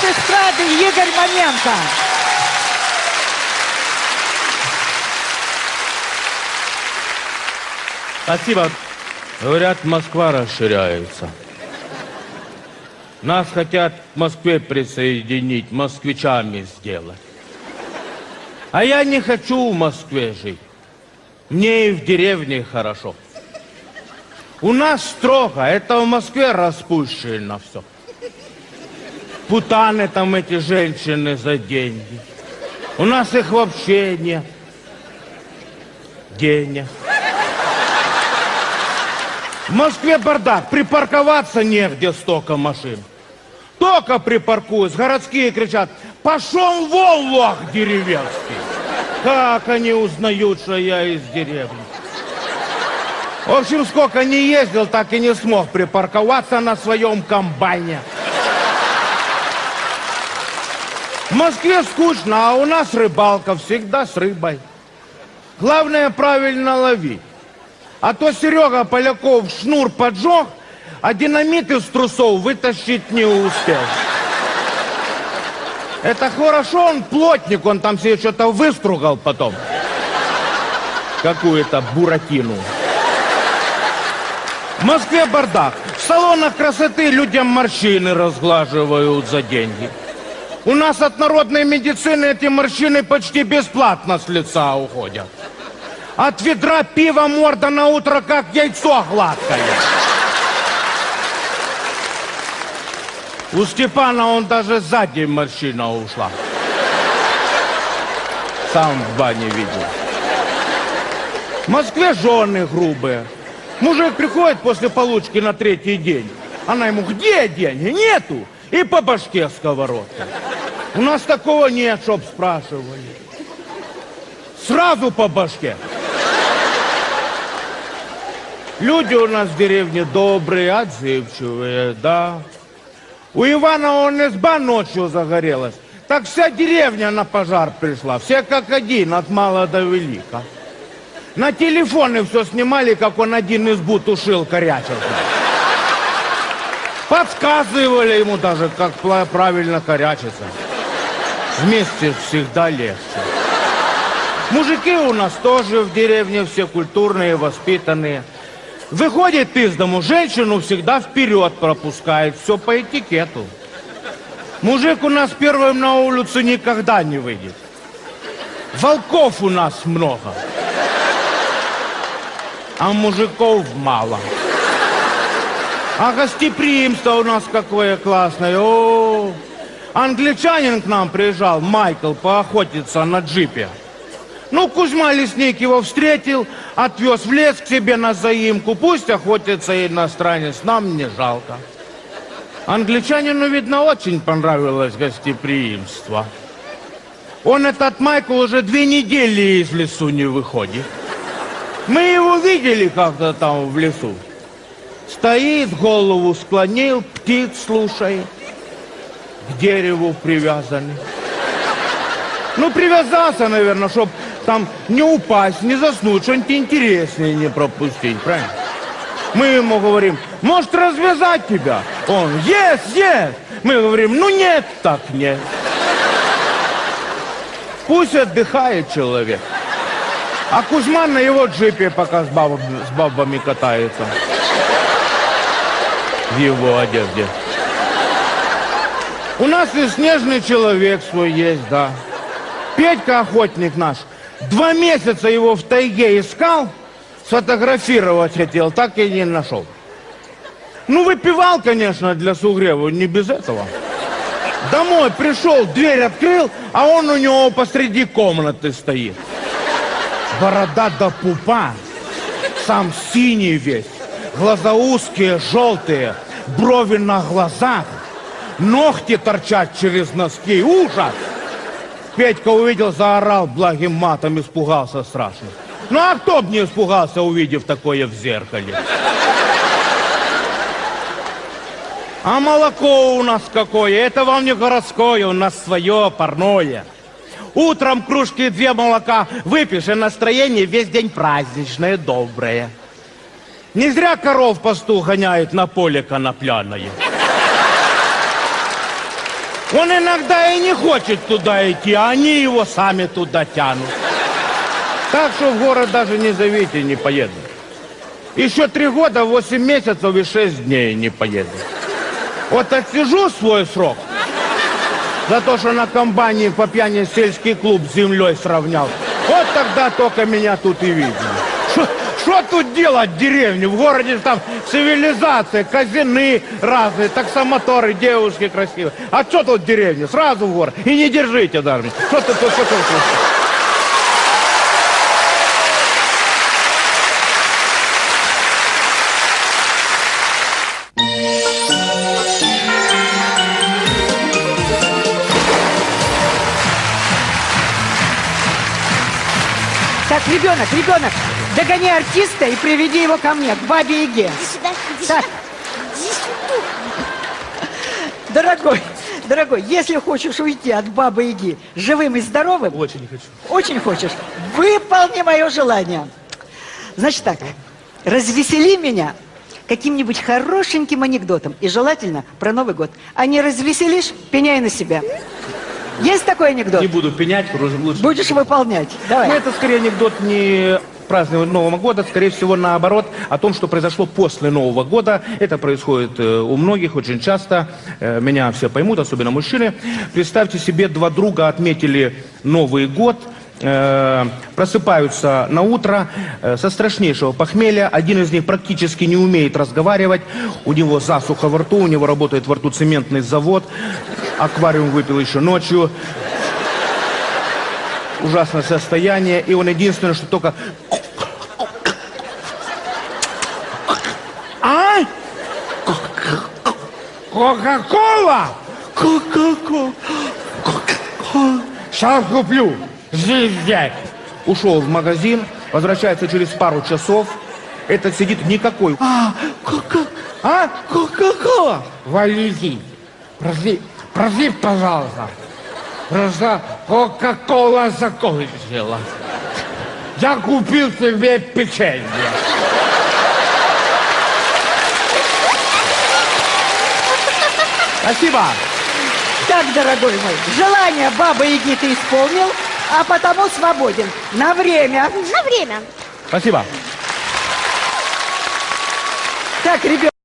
с эстрады Игорь Маменко. Спасибо. Говорят, Москва расширяется. Нас хотят к Москве присоединить, москвичами сделать. А я не хочу в Москве жить. Мне и в деревне хорошо. У нас строго, это в Москве распущено все. Путаны там эти женщины за деньги. У нас их вообще нет. Денег. В Москве бардак, припарковаться негде столько машин. Только припаркуюсь, городские кричат, пошел вон, лох деревенский. Как они узнают, что я из деревни? В общем, сколько не ездил, так и не смог припарковаться на своем комбайне. В Москве скучно, а у нас рыбалка всегда с рыбой. Главное правильно ловить. А то Серега Поляков шнур поджег, а динамит из трусов вытащить не успел. Это хорошо, он плотник, он там себе что-то выстругал потом. Какую-то буратину. В Москве бардак. В салонах красоты людям морщины разглаживают за деньги. У нас от народной медицины эти морщины почти бесплатно с лица уходят. От ведра пива морда на утро как яйцо гладкое. У Степана он даже сзади морщина ушла. Сам в бане видел. В Москве жены грубые. Мужик приходит после получки на третий день. Она ему, где деньги? Нету. И по башке сковородка. У нас такого нет, чтоб спрашивали. Сразу по башке. Люди у нас в деревне добрые, отзывчивые, да. У Ивана он изба ночью загорелась. Так вся деревня на пожар пришла. Все как один, от мала до велика. На телефоны все снимали, как он один избу тушил корячился. Подсказывали ему даже, как правильно корячиться. Вместе всегда легче. Мужики у нас тоже в деревне все культурные, воспитанные. Выходит из дому, женщину всегда вперед пропускает, все по этикету. Мужик у нас первым на улицу никогда не выйдет. Волков у нас много, а мужиков мало. А гостеприимство у нас какое классное. О, англичанин к нам приезжал, Майкл, поохотиться на джипе. Ну, Кузьма Лесник его встретил, отвез в лес к себе на заимку. Пусть охотится иностранец, нам не жалко. Англичанину, видно, очень понравилось гостеприимство. Он, этот Майкл, уже две недели из лесу не выходит. Мы его видели как-то там в лесу. Стоит, голову склонил, птиц слушает. К дереву привязанный. Ну, привязался, наверное, чтобы там не упасть, не заснуть, что-нибудь интереснее не пропустить, правильно? Мы ему говорим, может развязать тебя? Он, yes, yes. Мы говорим, ну нет, так нет. Пусть отдыхает человек. А Кузьма на его джипе пока с, бабами, с бабами катается. В его одежде. У нас и снежный человек свой есть, да. Петька, охотник наш, Два месяца его в тайге искал, сфотографировать хотел, так и не нашел. Ну, выпивал, конечно, для сугрева, не без этого. Домой пришел, дверь открыл, а он у него посреди комнаты стоит. Борода до пупа, сам синий весь, глаза узкие, желтые, брови на глазах, ногти торчат через носки, ужас! Петька увидел, заорал благим матом, испугался страшно. Ну а кто бы не испугался, увидев такое в зеркале? А молоко у нас какое? Это вам не городское, у нас свое, парное. Утром кружки две молока выпьешь, и настроение весь день праздничное, доброе. Не зря коров пастух гоняет на поле конопляное. Он иногда и не хочет туда идти, а они его сами туда тянут. Так что в город даже не зовите, не поеду. Еще три года, восемь месяцев и шесть дней не поеду. Вот отсижу свой срок. За то, что на комбайне по пьяни сельский клуб с землей сравнял. Вот тогда только меня тут и видно. Что тут делать в деревне? В городе там цивилизация, казины разные, таксомоторы, девушки красивые. А что тут в деревне? Сразу в город. И не держите даже. Что тут, что тут? Так, ребенок, ребенок, догони артиста и приведи его ко мне, к бабе Яге. Иди сюда, иди сюда. Иди сюда. Дорогой, дорогой, если хочешь уйти от бабы Яги живым и здоровым... Очень не хочу. Очень хочешь? Выполни мое желание. Значит так, развесели меня каким-нибудь хорошеньким анекдотом. И желательно про Новый год. А не развеселишь, пеняй на себя. Есть такой анекдот? Не буду пенять, лучше. Будешь выполнять. Давай. Ну, это скорее анекдот не празднования Нового года, скорее всего, наоборот, о том, что произошло после Нового года. Это происходит э, у многих очень часто. Э, Меня все поймут, особенно мужчины. Представьте себе, два друга отметили Новый год, э, просыпаются на утро со страшнейшего похмелья. Один из них практически не умеет разговаривать. У него засуха во рту, у него работает во рту цементный завод. Аквариум выпил еще ночью ужасное состояние, и он единственное, что только... Кока-кола? Кока-кола. Сейчас куплю. Здесь взять. Ушел в магазин, возвращается через пару часов. Этот сидит никакой. А, кока... А? Кока-кола. Валентин, проси, проси, пожалуйста. Просто Кока-кола закончила. Я купил себе печенье. Спасибо. Так, дорогой мой, желание бабы Яги ты исполнил, а потому свободен. На время. На время. Спасибо. Так, ребят.